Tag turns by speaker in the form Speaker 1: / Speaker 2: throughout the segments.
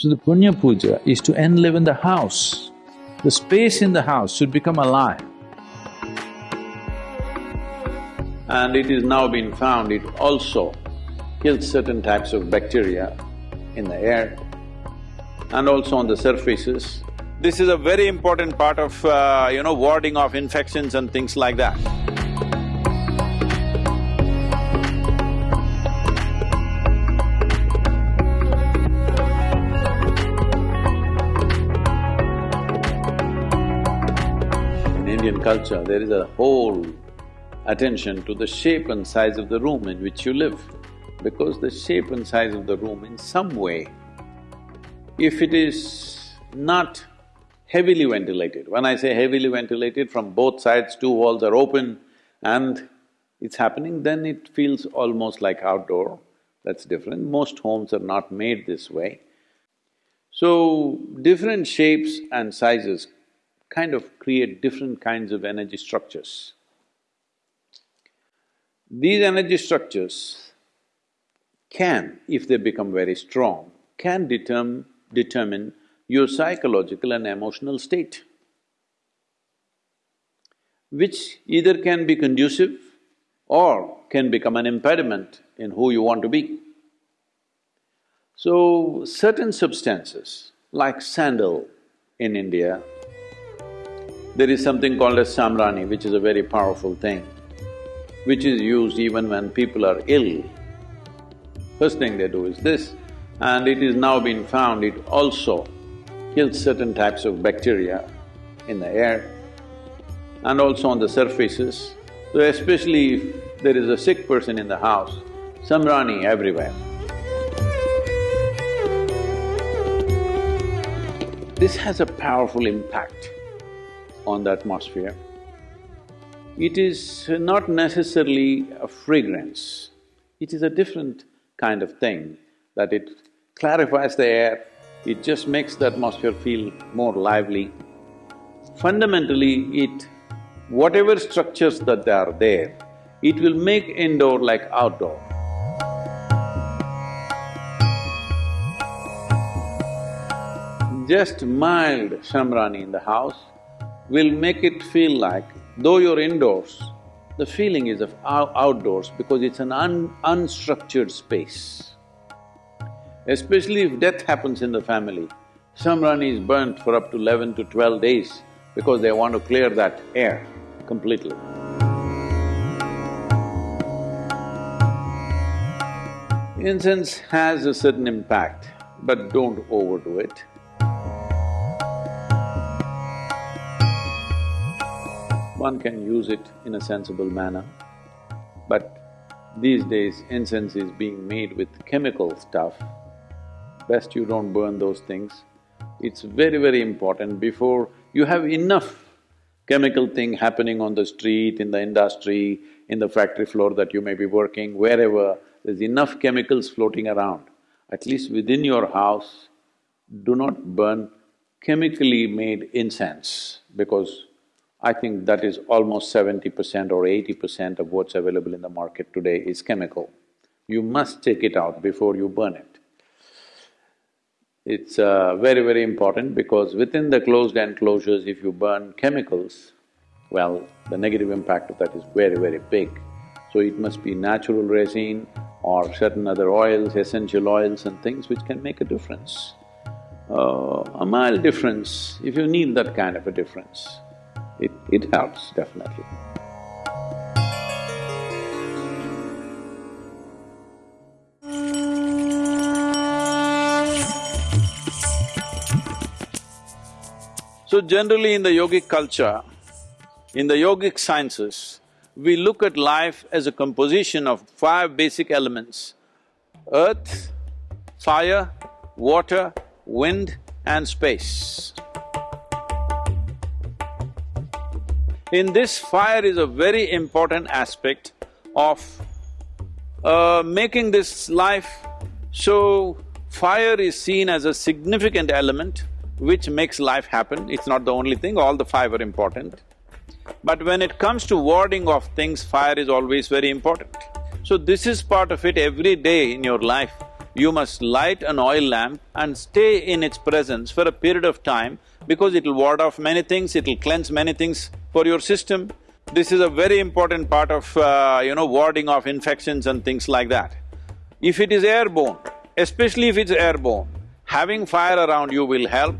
Speaker 1: So the Punya Puja is to enliven the house. The space in the house should become alive. And it is now been found it also kills certain types of bacteria in the air and also on the surfaces. This is a very important part of, uh, you know, warding off infections and things like that. Indian culture, there is a whole attention to the shape and size of the room in which you live, because the shape and size of the room in some way, if it is not heavily ventilated, when I say heavily ventilated, from both sides two walls are open and it's happening, then it feels almost like outdoor, that's different. Most homes are not made this way. So, different shapes and sizes kind of create different kinds of energy structures. These energy structures can, if they become very strong, can determine, determine your psychological and emotional state, which either can be conducive or can become an impediment in who you want to be. So, certain substances like sandal in India, there is something called as samrani, which is a very powerful thing, which is used even when people are ill. First thing they do is this, and it is now been found it also kills certain types of bacteria in the air and also on the surfaces. So especially if there is a sick person in the house, samrani everywhere. This has a powerful impact on the atmosphere. It is not necessarily a fragrance, it is a different kind of thing that it clarifies the air, it just makes the atmosphere feel more lively. Fundamentally, it… whatever structures that are there, it will make indoor like outdoor. Just mild samrani in the house will make it feel like, though you're indoors, the feeling is of out outdoors because it's an un unstructured space. Especially if death happens in the family, samrani is burnt for up to eleven to twelve days because they want to clear that air completely. Incense has a certain impact, but don't overdo it. One can use it in a sensible manner, but these days incense is being made with chemical stuff. Best you don't burn those things. It's very, very important before you have enough chemical thing happening on the street, in the industry, in the factory floor that you may be working, wherever, there's enough chemicals floating around. At least within your house, do not burn chemically made incense because I think that is almost seventy percent or eighty percent of what's available in the market today is chemical. You must take it out before you burn it. It's uh, very, very important because within the closed enclosures, if you burn chemicals, well, the negative impact of that is very, very big. So it must be natural resin or certain other oils, essential oils and things which can make a difference. Uh, a mild difference, if you need that kind of a difference, it, it helps definitely. So generally in the yogic culture, in the yogic sciences, we look at life as a composition of five basic elements, earth, fire, water, wind and space. In this, fire is a very important aspect of uh, making this life, so fire is seen as a significant element which makes life happen. It's not the only thing, all the five are important. But when it comes to warding off things, fire is always very important. So this is part of it every day in your life. you must light an oil lamp and stay in its presence for a period of time because it'll ward off many things, it'll cleanse many things for your system. This is a very important part of, uh, you know, warding off infections and things like that. If it is airborne, especially if it's airborne, having fire around you will help.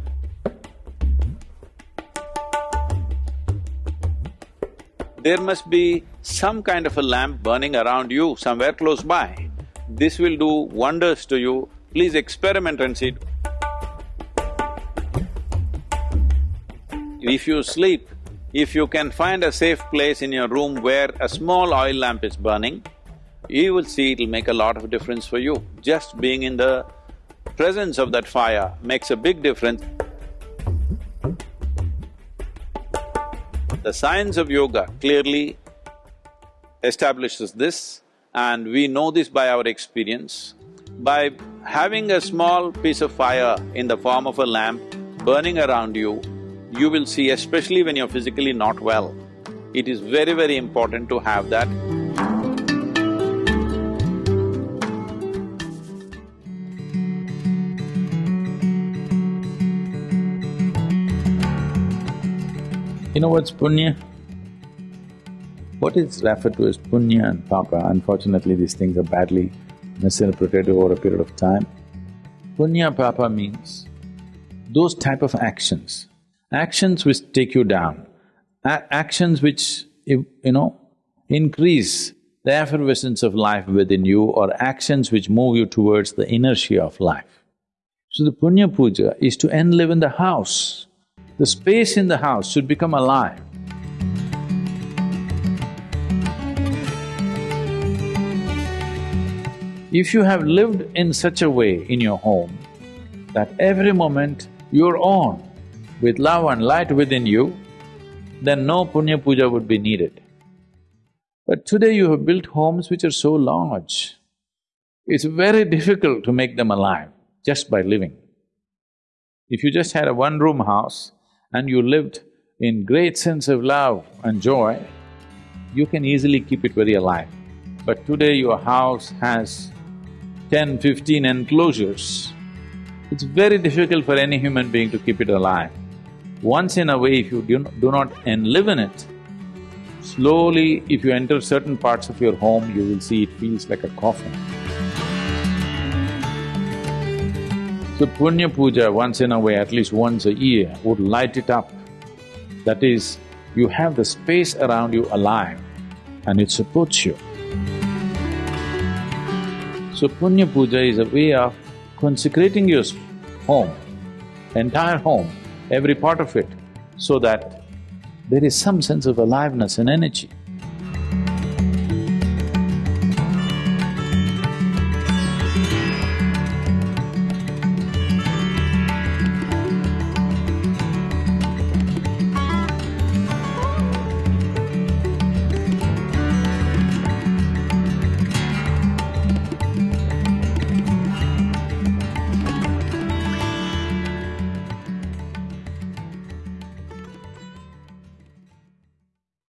Speaker 1: There must be some kind of a lamp burning around you somewhere close by. This will do wonders to you. Please experiment and see. If you sleep, if you can find a safe place in your room where a small oil lamp is burning, you will see it'll make a lot of difference for you. Just being in the presence of that fire makes a big difference. The science of yoga clearly establishes this and we know this by our experience. By having a small piece of fire in the form of a lamp burning around you, you will see, especially when you're physically not well, it is very, very important to have that. You know what's punya? What is referred to as punya and papa, unfortunately these things are badly misinterpreted over a period of time. Punya papa means those type of actions, actions which take you down, actions which, you know, increase the effervescence of life within you or actions which move you towards the inertia of life. So the punya puja is to enliven the house. The space in the house should become alive. If you have lived in such a way in your home that every moment you're on with love and light within you, then no punya puja would be needed. But today you have built homes which are so large, it's very difficult to make them alive just by living. If you just had a one-room house and you lived in great sense of love and joy, you can easily keep it very alive. But today your house has 10, 15 enclosures, it's very difficult for any human being to keep it alive. Once in a way, if you do not, live in it, slowly if you enter certain parts of your home, you will see it feels like a coffin. So Punya Puja once in a way, at least once a year, would light it up. That is, you have the space around you alive and it supports you. So Punya Puja is a way of consecrating your home, entire home, every part of it, so that there is some sense of aliveness and energy.